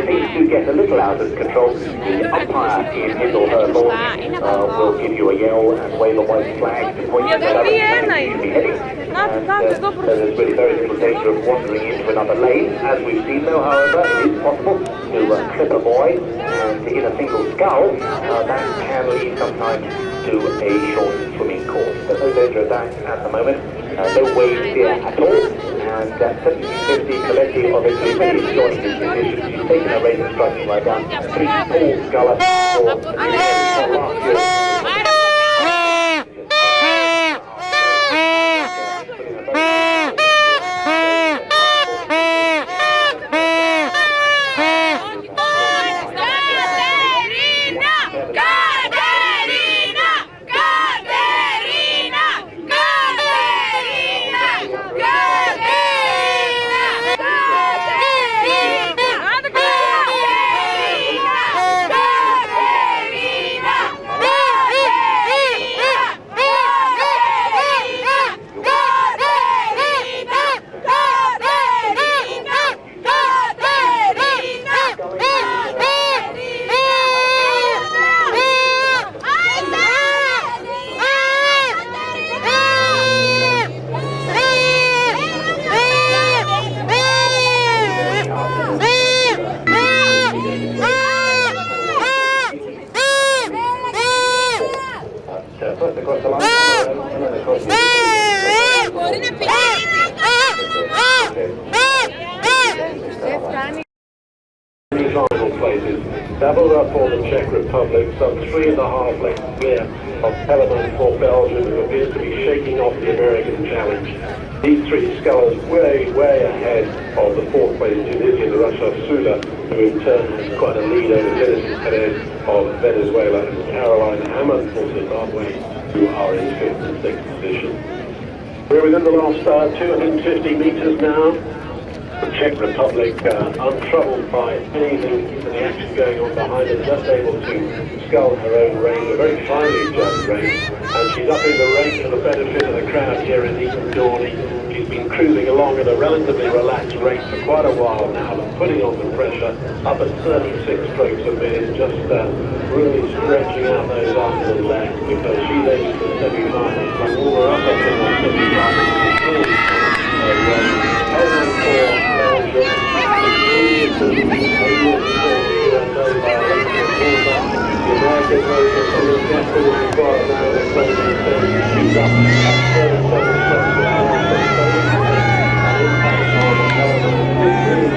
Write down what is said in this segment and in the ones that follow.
If things do get a little out of control, the umpire in his or her lawn uh, will give you a yell and wave a white flag to point you in the direction you be heading. And, uh, so there's really very little danger of wandering into another lane. As we've seen though, however, it is possible to uh, clip a buoy and in a single scull, uh, that can lead sometimes to a short swimming course. There's no danger of that at the moment. Uh, no wave here at all and uh, 1750 Coletti of Italy is joining this position. She's taken a race striking right down. Three Paul Sculler for places. Double up for the Czech Republic, some three and a half lengths clear of Telemann for Belgium, who appears to be shaking off the American challenge. These three scullers way, way ahead of the fourth place Tunisian Russia Sula, who in turn has quite a lead over Genesis Perez of Venezuela and Caroline Hammond for Zimbabwe, who are in fifth and sixth position. We're within the last uh, 250 metres now. The Czech Republic, uh, untroubled by anything in the action going on behind her, just able to scull her own race, a very finely judged race, and she's up in the race for the benefit of the crowd here in Eton Dorney. She's been cruising along at a relatively relaxed rate for quite a while now, but putting on the pressure, up at 36 strokes a minute, just uh, really stretching out those arms and legs, because she's aiming for the semi-finals, so all her up in the semi-finals. So, uh, over for Belgium. Down towards the line, that is the second rescue doubled up for the Czech Republic. And so in the semi-final, we're ahead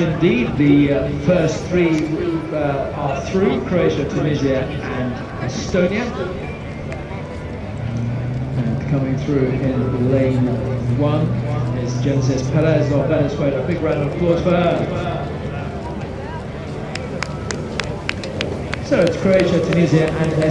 indeed. The uh, first three uh, are through, Croatia, Tunisia and Estonia. And coming through in lane one is Genesis Perez of Venezuela. A big round of applause for her. So it's Croatia, Tunisia and their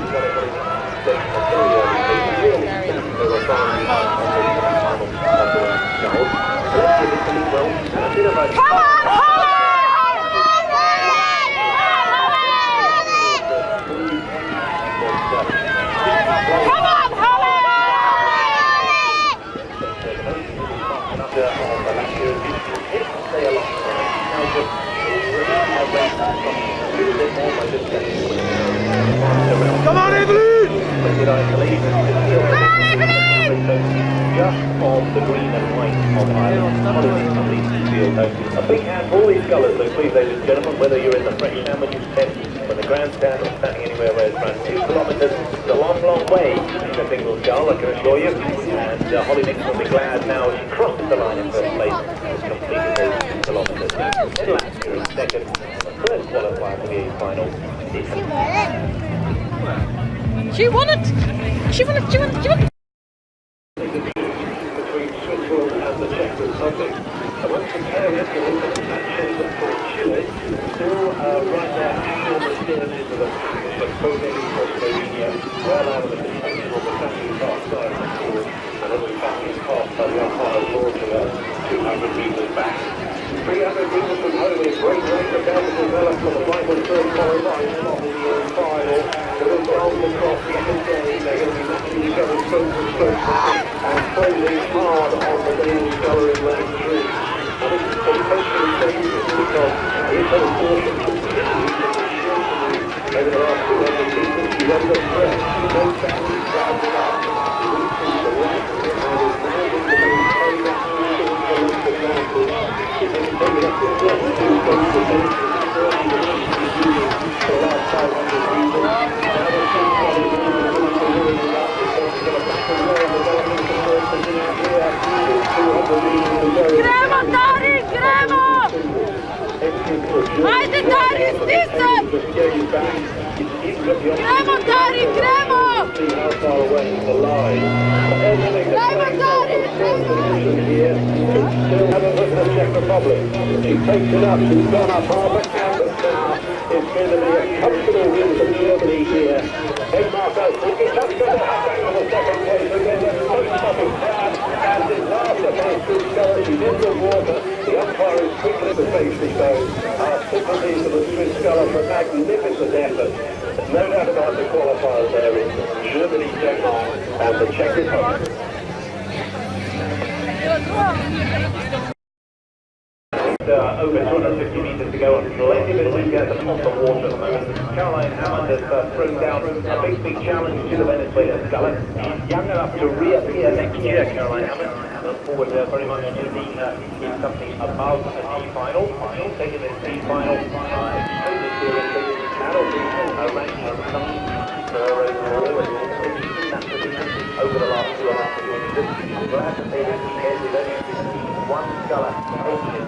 Come Just on the green and white. A big hand for all colours, ladies and gentlemen, whether you're in the tent, the grandstand, or standing anywhere where it's two kilometres, a long, long way you. And Holly will be glad now she the line in first place, two kilometres. Second, third qualifier for the. She won it! She won it! She won it! between Switzerland and the Czech Republic. And when comparing it to the matches for Chile, still uh, right there, hanging on the stern into the but Koenig for Slovenia, well out of the contention on the second far side of the course, and as we passed past by the umpire launching us 200 metres back. 300 metres from home is great race about to develop for the final third qualifying slot in the uh, final. The wind rolls across the end They're going to be matching each other stroke for stroke and closing hard on the daily colour in lane three. And this is potentially dangerous because it has portion over the last 200 metres. She's under threat. No chance of crowding up. Reaching the left and is managing to maintain that short for length advantage. She's been taken up to just two points of danger. For the last 500 metres. Now the two colleagues are going to win the lap because she's got a back and roll developing the first position here. 200 metres to go. Gremo, Dari, gremo! Ajde, Dari, stisaj! Gremo, Dari, gremo! See how far away the line. Gremo, Dari, Here, still haven't looked at the Czech Republic. She takes it up, she's gone up half a canvas now. It's going to be a comfortable win for Germany here. Hey, Marco, we can touch the halfback for the second place again. There's no stopping crowd. And the girl. She's in the water. The umpire is quickly to safety zone. Our sympathy for the Swiss sculler for magnificent effort. No doubt about the qualifiers there in Germany, Denmark, and the Czech Republic. Over 250 metres to go on plenty of enthusiasm on the water at the moment. Caroline Hammond has uh, thrown down a big, big challenge to the Venezuelan Sculler. She's young enough to reappear next year, Caroline Hammond. Look forward uh, very much to being uh, in something above a D final. Taken this D final uh, extremely seriously. That'll be her ranking of some her overall and in that position over the last two and a half years. Have to say this weekend with only one sculler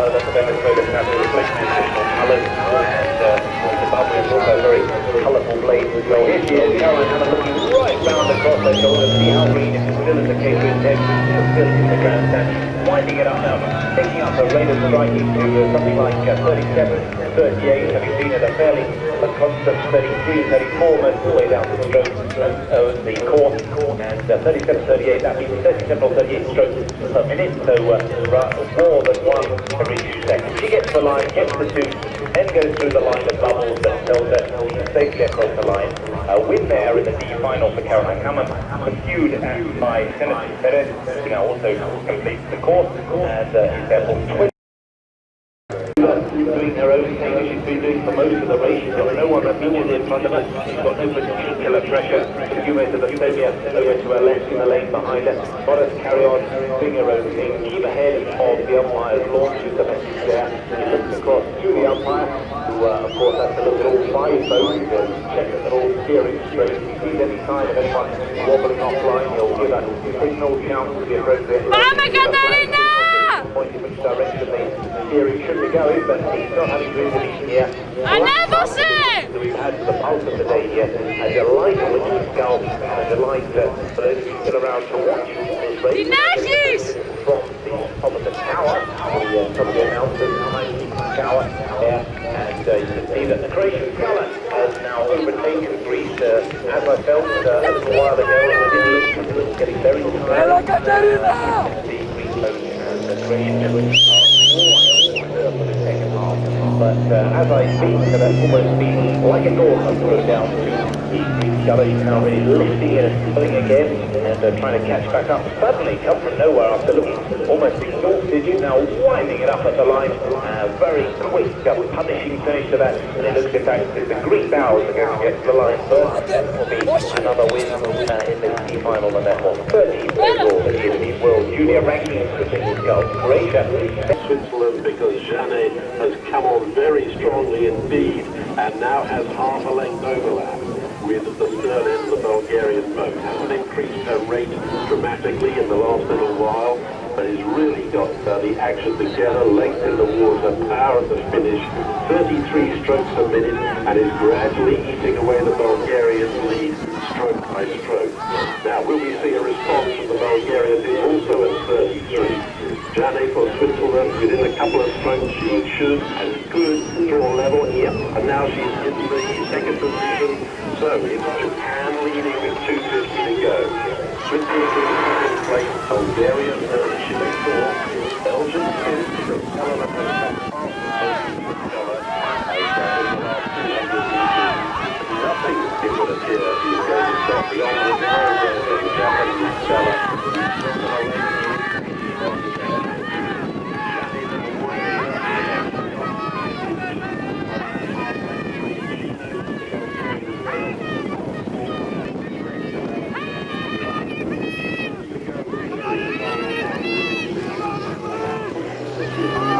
uh, it's not something that Caroline Hammond has to worry about. Nor it is it is more more played out. It's about a of the and is also very colourful looking right round shoulder, see how in the in the winding it up now, up to uh, something like uh, 37, 38, having been at a fairly a constant 33, 34 most the way down the stroke uh, the course, and uh, 37, 38, that means 37 or 38 strokes per minute, so uh, more than one every two seconds. She gets the line, gets the two, then goes through the line of bubbles that tells safely across the line. A win there in the D final for Caroline Hammond, pursued by Genesis Perez, who now also completes the course, and uh, is therefore 20 doing her own thing she's been doing for most of the race. She's got no one immediately in front of her. She's got no particular pressure her to the Slovia over to her left in the lane behind her. Us carry on doing her own thing. Keep ahead of the umpire's launch is the message there. She looks across to the umpire, who uh, of course has to look at all five boats and check that they're all steering straight. If he sees any sign of anyone wobbling offline, he'll give a signal shout to the appropriate. Vamos, Catalina! pointing which direction the theory should be going, but he's not having room in his gear. I never said! We've had the pulse of the day here. A delight which is golf, and a delight for those who are still around to watch this race. From the top of the tower, the uh, top of the announcers behind the tower there, and uh, you can see that the Croatian colour has now overtaken Greece, uh, as I felt uh, a little while ago. Getting very tired. And I got that in! But uh, as I speak, that's almost been like a door thrown down to He's now really lifting and pulling again and uh, trying to catch back up. Suddenly, come from nowhere after looking almost exhausted, he's now winding it up at the line. Uh, very quick, uh, punishing finish to that. And it looks in fact as the Greek bows are going to get to the line first. Will be another win uh, in the T final and therefore 13th overall in the World Junior Rankings for Singles Golf. Croatia Switzerland because Janet has come on very strongly indeed and now has half a length overlap with the of the Bulgarian boat. Hasn't increased her rate dramatically in the last little while, but has really got uh, the action together, length in the water, power at the finish, 33 strokes a minute, and is gradually eating away the Bulgarian lead stroke by stroke. Now, will we see a response from the Bulgarians who's also at 33? Jane for Switzerland within a couple of strokes she should and could draw level here and now she's in the second position so it's Japan leading with 250 to go Switzerland in second place Bulgaria Chile fourth Belgium fifth Nothing, it would appear, is going to stop the of the Japanese stellar. Very little time left. There's the last few strokes now. I think Japan is just going to hold on and play across the line for Sakakibara for Japan. Seventh place overall, followed by Switzerland, then Bulgaria, Chile,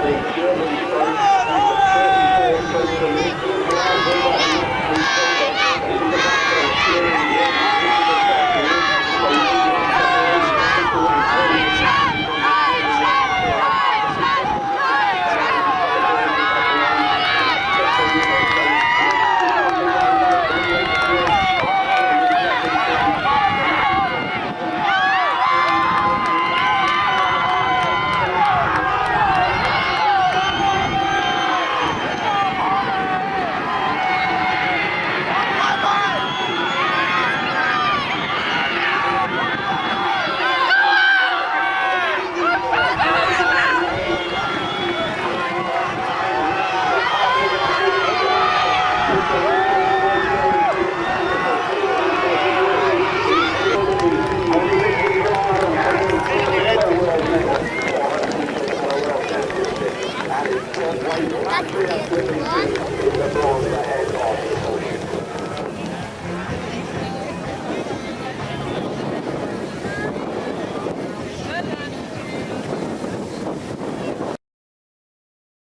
the German stroke. She's 34 close to